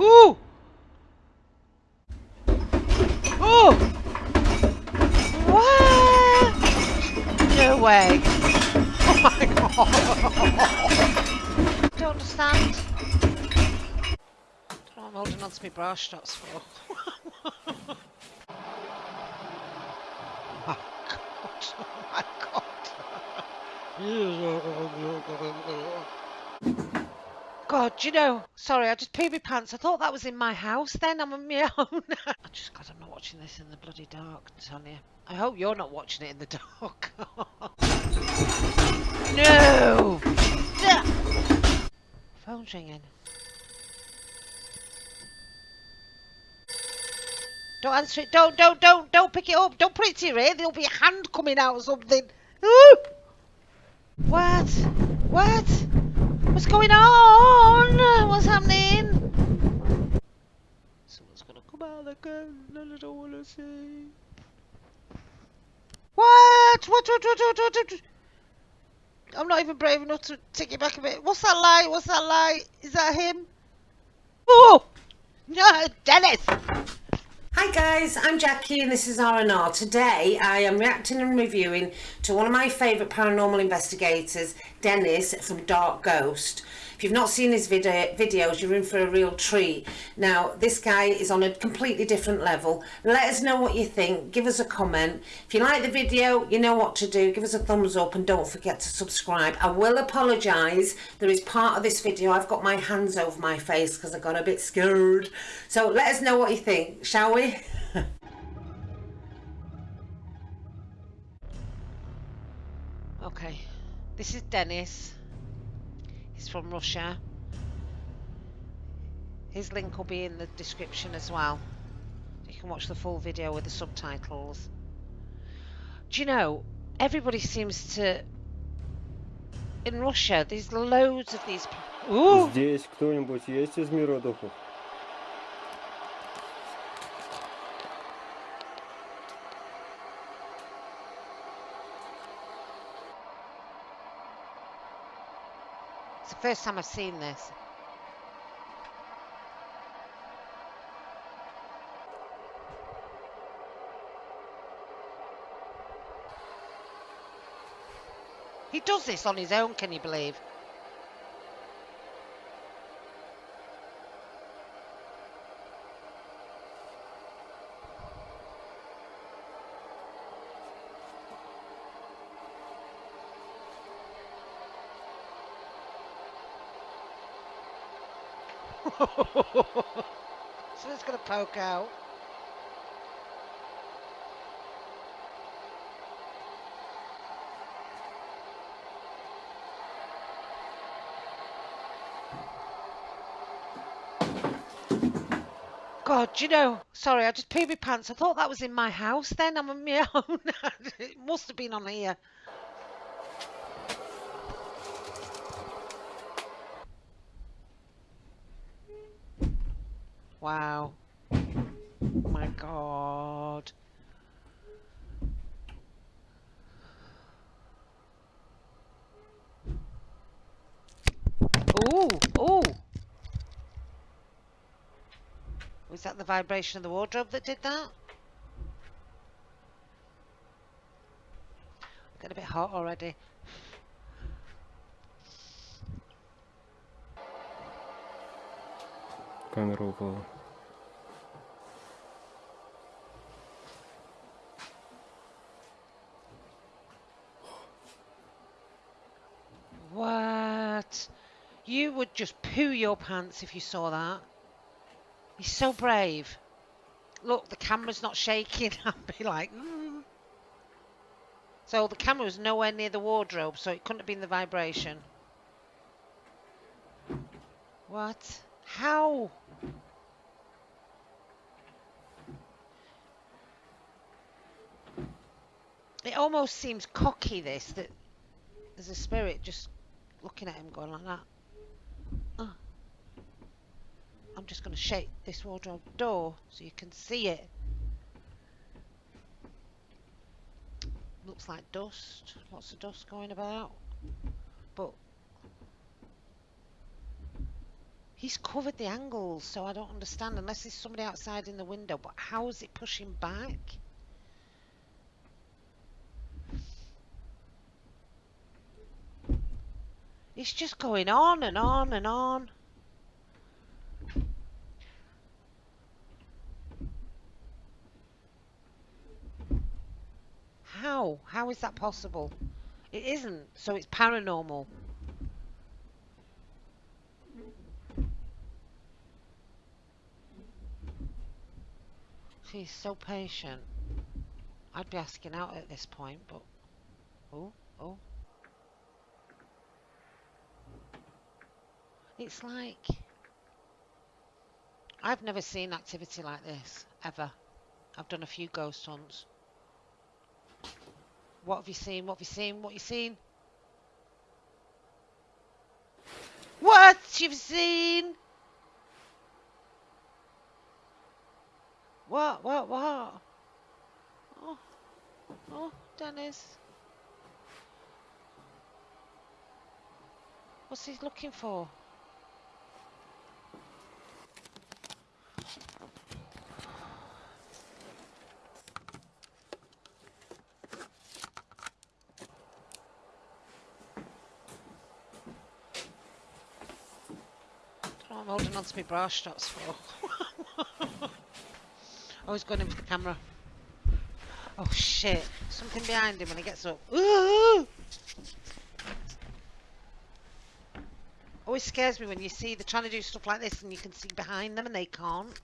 Ooh! Oh! What? No way. Oh my god. Don't understand. Don't know what I'm holding on to my bra straps for. oh my god. Oh my god. God, you know, sorry, I just peed my pants. I thought that was in my house then. I'm on my own. I just, God, I'm not watching this in the bloody dark, Tanya. I hope you're not watching it in the dark. no! Phone's ringing. Don't answer it. Don't, don't, don't, don't pick it up. Don't put it to your ear. There'll be a hand coming out or something. Ooh! What? What? What's going on? What's happening? Someone's gonna come out again and I don't wanna see. What? What? What? What? What? What? what? I'm not even brave enough to take it back a bit. What's that light? What's that light? Is that him? Oh! No, Dennis! Hi guys, I'm Jackie and this is R&R. Today I am reacting and reviewing to one of my favourite paranormal investigators, Dennis from Dark Ghost. If you've not seen his video, videos, you're in for a real treat. Now, this guy is on a completely different level. Let us know what you think. Give us a comment. If you like the video, you know what to do. Give us a thumbs up and don't forget to subscribe. I will apologise. There is part of this video I've got my hands over my face because I got a bit scared. So let us know what you think, shall we? okay, this is Dennis. He's from Russia. His link will be in the description as well. You can watch the full video with the subtitles. Do you know, everybody seems to... In Russia, there's loads of these... Ooh! Здесь кто-нибудь есть из мира духов? First time I've seen this. He does this on his own, can you believe? So it's going to poke out. God, you know, sorry, I just peed my pants. I thought that was in my house then. I'm on my own. it must have been on here. Wow. My god. Ooh, ooh. Was that the vibration of the wardrobe that did that? Getting a bit hot already. Камера упала. What? You would just poo your pants if you saw that. He's so brave. Look, the camera's not shaking. I'd be like, mm. So the camera was nowhere near the wardrobe, so it couldn't have been the vibration. What? How? It almost seems cocky, this, that there's a spirit just looking at him going like that. I'm just going to shake this wardrobe door so you can see it. Looks like dust. Lots of dust going about. But He's covered the angles, so I don't understand. Unless there's somebody outside in the window, but how is it pushing back? It's just going on and on and on. How? How is that possible? It isn't, so it's paranormal. She's so patient. I'd be asking out at this point, but... Oh, oh. It's like... I've never seen activity like this, ever. I've done a few ghost hunts. What have you seen? What have you seen? What have you seen? What you've seen? What? What? What? Oh, oh, Dennis. What's he looking for? I'm holding on to my bra straps for. oh, he's going in for the camera. Oh shit! Something behind him when he gets up. Ooh! Always scares me when you see they're trying to do stuff like this and you can see behind them and they can't.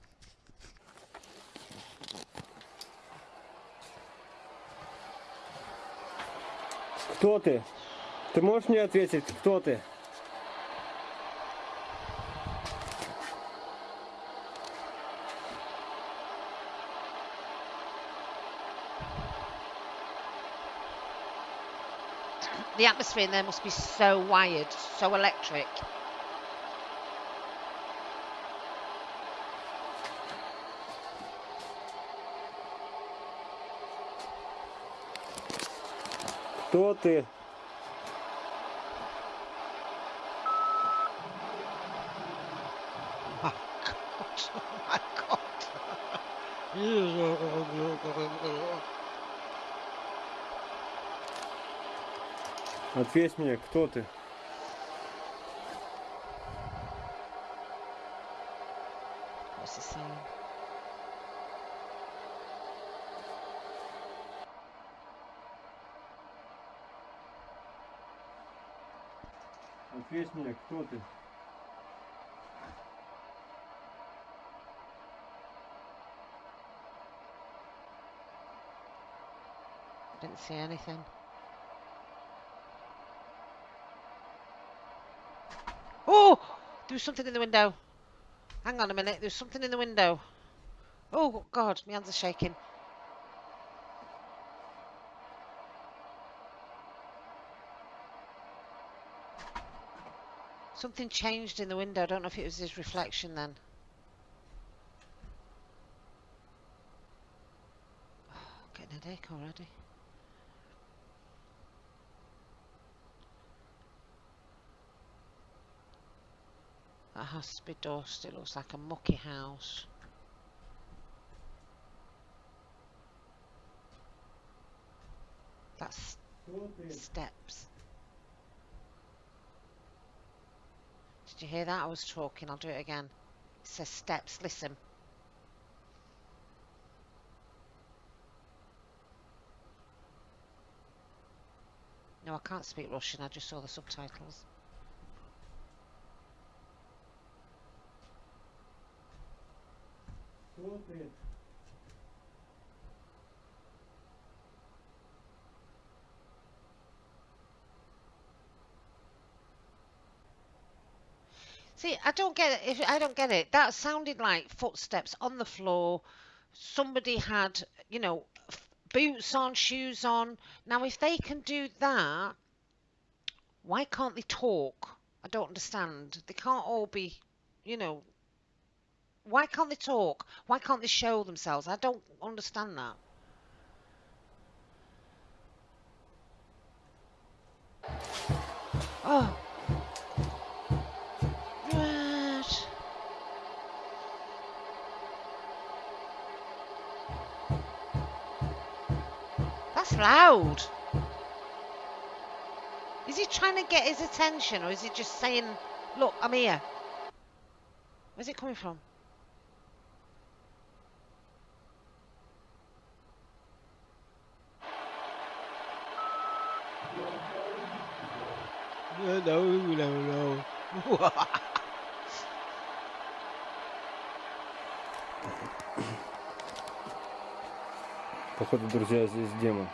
Кто ты? Ты можешь мне ответить, кто ты? The atmosphere in there must be so wired, so electric. Кто ты? Oh God! Oh my God! Ответь мне, кто ты? Ответь мне, кто ты? Didn't see anything. Something in the window. Hang on a minute. There's something in the window. Oh, God. My hands are shaking. Something changed in the window. I don't know if it was his reflection then. Getting a headache already. That has to be dust. It looks like a mucky house. That's steps. Did you hear that? I was talking. I'll do it again. It says steps. Listen. No, I can't speak Russian. I just saw the subtitles. See, I don't get it. If I don't get it, that sounded like footsteps on the floor. Somebody had, you know, boots on, shoes on. Now, if they can do that, why can't they talk? I don't understand. They can't all be, you know, why can't they talk? Why can't they show themselves? I don't understand that. Oh. That's loud. Is he trying to get his attention or is he just saying, look, I'm here? Where's it coming from? No, no, no, no. Походу, друзья, здесь демон.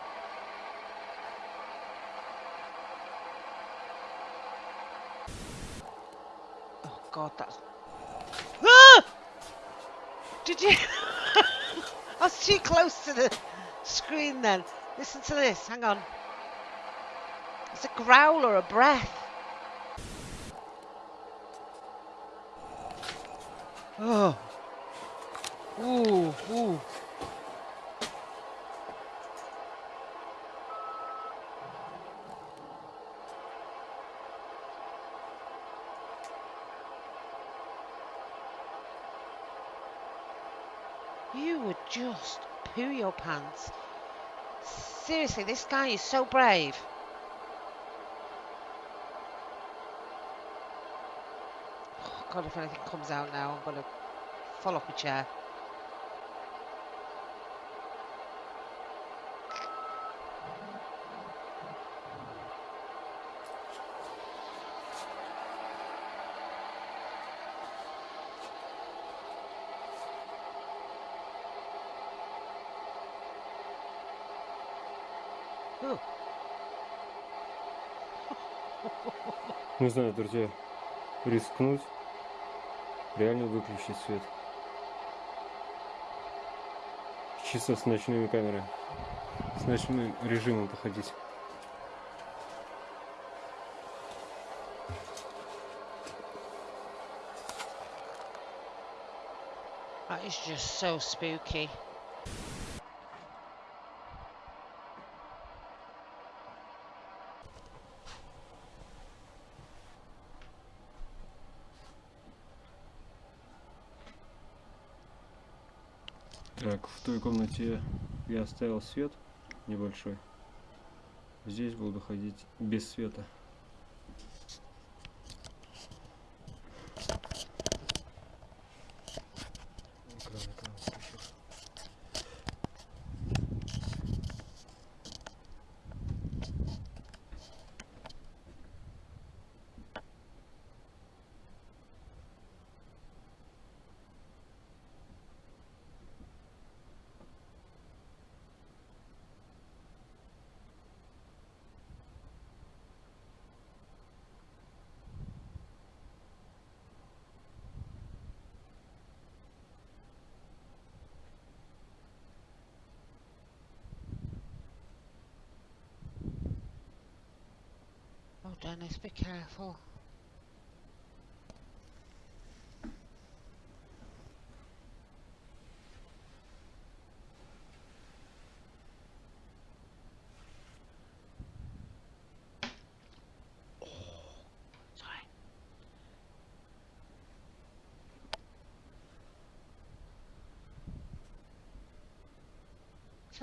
Oh God, that's. Ah! Did you? I was too close to the screen then. Listen to this. Hang on. It's a growl or a breath. Oh. Ooh, ooh. You would just poo your pants. Seriously, this guy is so brave. God, if anything comes out now, I'm going to fall off my chair. Ooh. Не знаю, друзья, рискнуть, реально выключить свет. Чисто с ночными камерами. С ночным режимом походить. That is just so spooky. Так, в той комнате я оставил свет небольшой. Здесь буду ходить без света. Dennis, be careful.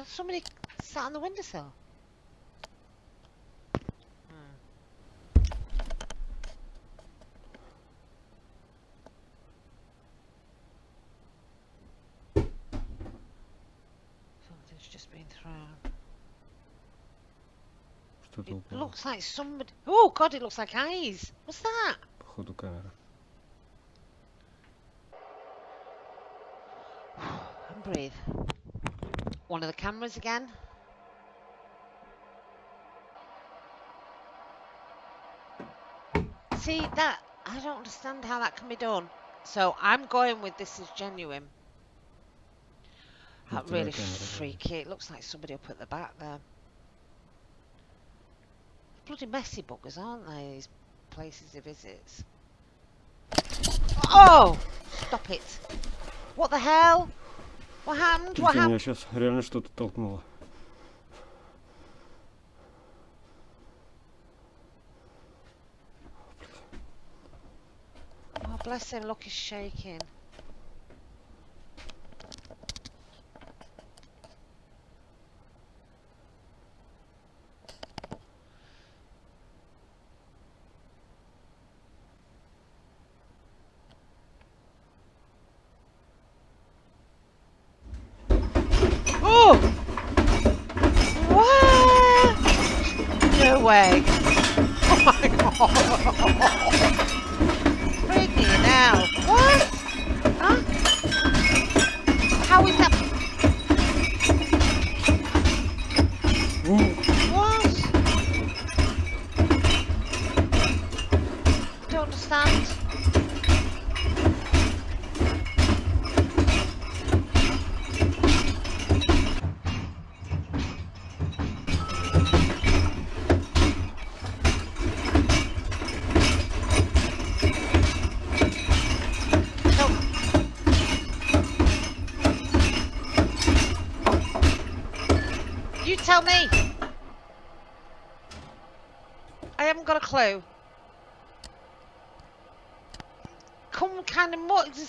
Somebody sat on the windowsill. Hmm. Something's just been thrown. Что-то It упало. looks like somebody. Oh God! It looks like eyes. What's that? Походу камера. And breathe. One of the cameras again. See that? I don't understand how that can be done. So I'm going with this is genuine. That It's really right camera, yeah. freaky. It looks like somebody up at the back there. Bloody messy buggers, aren't they? These places he visits. Oh! Stop it. What the hell? What happened? What Смотрите, happened? меня сейчас реально что-то толкнуло. Oh, bless him. Look, he's shaking.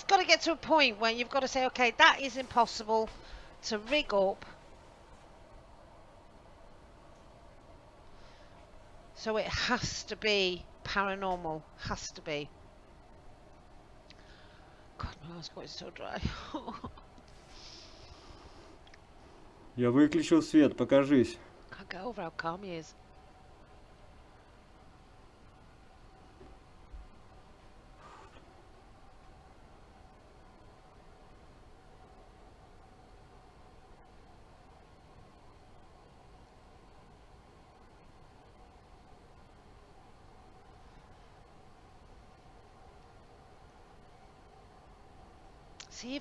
of more. It's got to get to a point where you've got to say, okay, that is impossible to rig up. So it has to be paranormal. Has to be. God, my eyes got so dry. Я выключил свет, покажись. Can't get over how calm he is.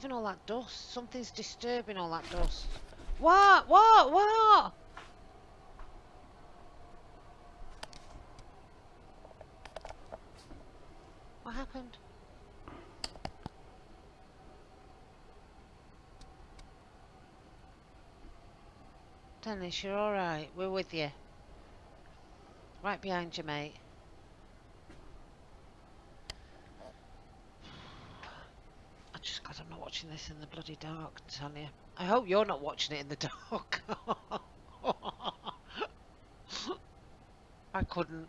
Even all that dust, something's disturbing all that dust. What? What? What? What happened? Dennis, you're alright. We're with you. Right behind you, mate. Just God, I'm not watching this in the bloody dark, I tell. I hope you're not watching it in the dark. I couldn't.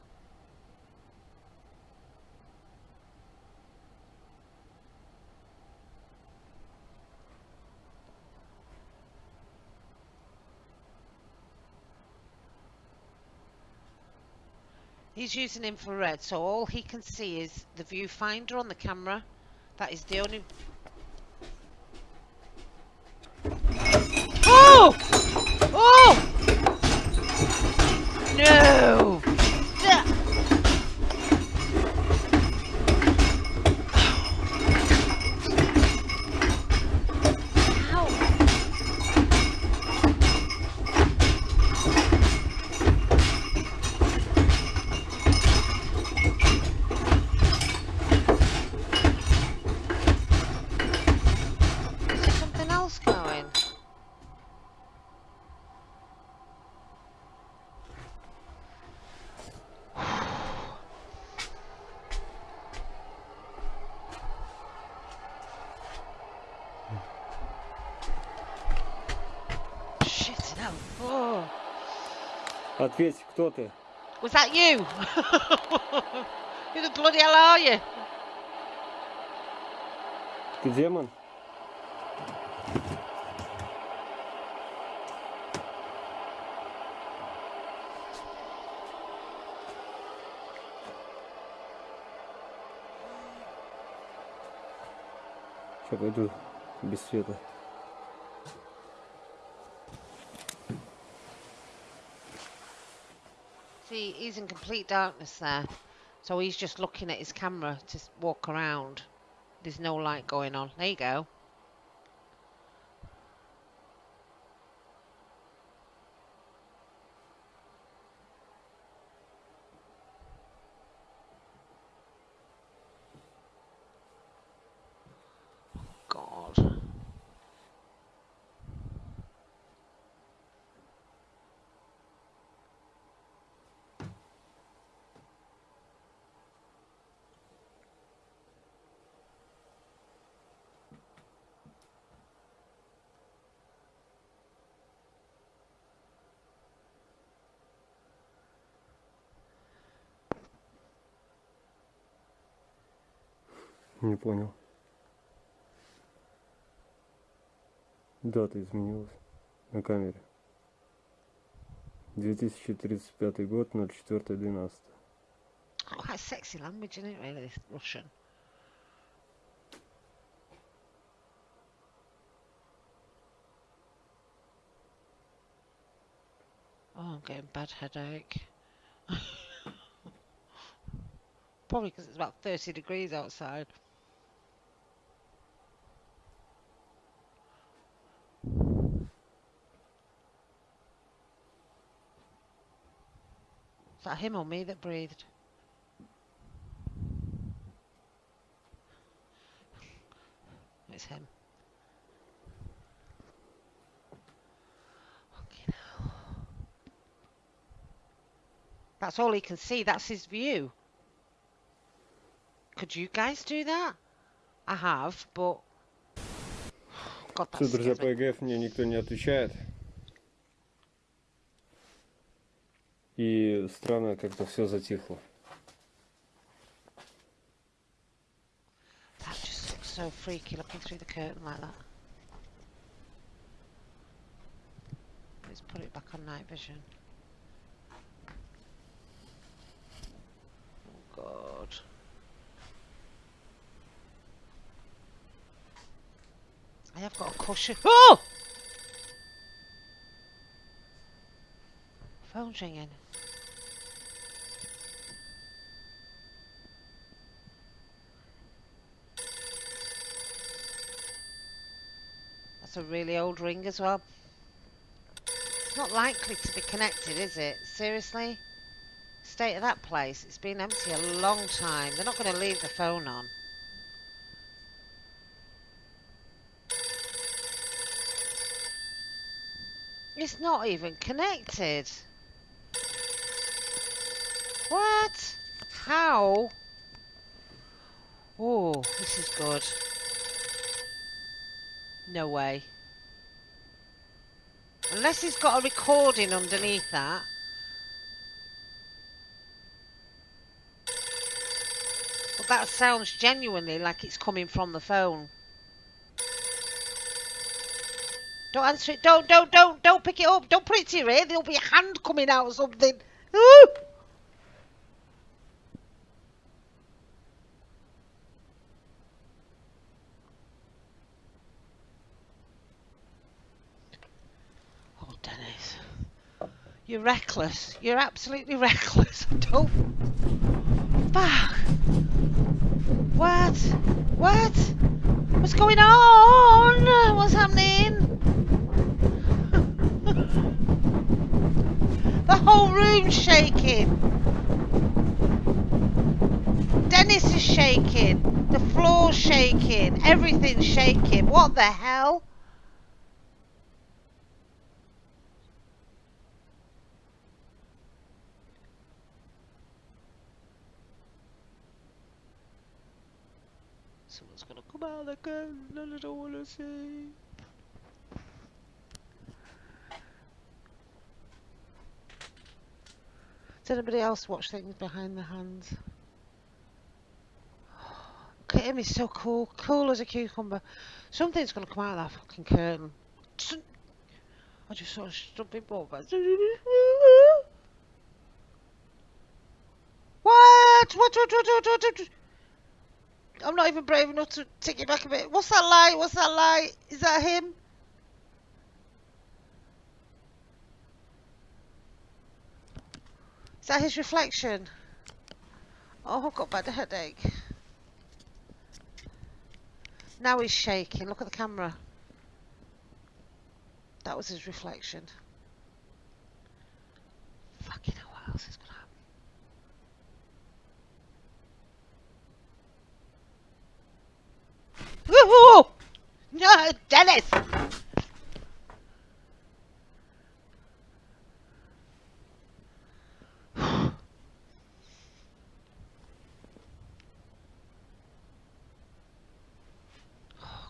He's using infrared, so all he can see is the viewfinder on the camera. That is the only. Oh! Oh! Ответь, кто ты? Was that you? Who the bloody hell are you? Ты демон? Сейчас пойду без света. See, he's in complete darkness there. So he's just looking at his camera to walk around. There's no light going on. There you go. Не понял. Дата изменилась на камере. 2035 год, 04.12. Quite sexy language, isn't it, really, this Russian? Oh, I'm getting bad headache. Probably because it's about 30 degrees outside. Is that him or me that breathed? It's him. Okay, now. That's all he can see. That's his view. Could you guys do that? I have, but... God, that Все, друзья, scares по me. ЕГФ мне никто не отвечает. И странно, как-то все затихло. That just looks so freaky looking through the curtain like that. Let's put it back on night vision. Oh god. I have got a cushion. Oh! Phone's ringing. That's a really old ring as well. It's not likely to be connected, is it? Seriously? State of that place. It's been empty a long time. They're not going to leave the phone on. It's not even connected. What? How? Oh, this is good. No way. Unless he's got a recording underneath that. But that sounds genuinely like it's coming from the phone. Don't answer it. Don't, don't, don't, don't pick it up. Don't put it to your ear. There'll be a hand coming out or something. Ooh! Oh, Dennis. You're reckless. You're absolutely reckless. Don't. Fuck. What? What? What's going on? What's happening? the whole room's shaking. Dennis is shaking. The floor's shaking. Everything's shaking. What the hell? Out of the and I wanna see. Does anybody else watch things behind the hands? Look him, he's so cool. Cool as a cucumber. Something's gonna come out of that fucking curtain. I just saw stupid ball. but- What? What? What? What? What? What? I'm not even brave enough to take it back a bit. What's that light? What's that light? Is that him? Is that his reflection? Oh, I've got bad headache. Now he's shaking. Look at the camera. That was his reflection. Fucking hell, what else is gonna Woohoo! No, Dennis! Oh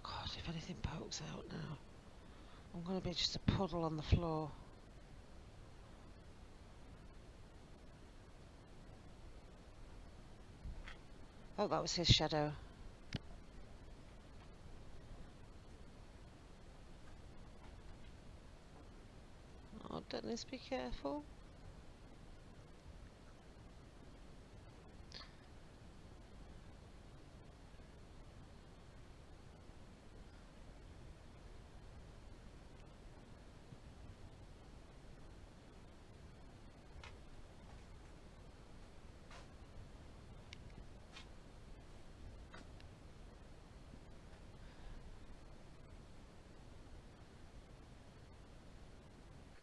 god, if anything pokes out now, I'm gonna be just a puddle on the floor. Oh, that was his shadow. Dennis, be careful.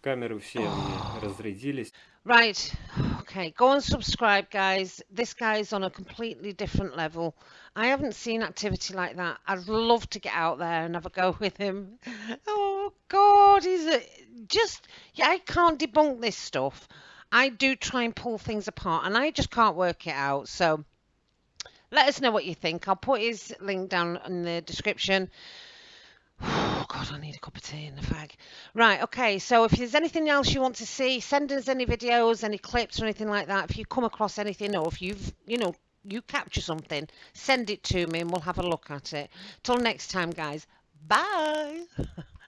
Камеры все мне разрядились. Right, okay, go and subscribe, guys. This guy's on a completely different level. I haven't seen activity like that. I'd love to get out there and have a go with him. Oh, God, he's a, just, yeah, I can't debunk this stuff. I do try and pull things apart and I just can't work it out. So let us know what you think. I'll put his link down in the description. God, I need a cup of tea in the fag. Right, okay. So if there's anything else you want to see, send us any videos, any clips, or anything like that. If you come across anything, or if you've, you know, you capture something, send it to me, and we'll have a look at it. Till next time, guys. Bye.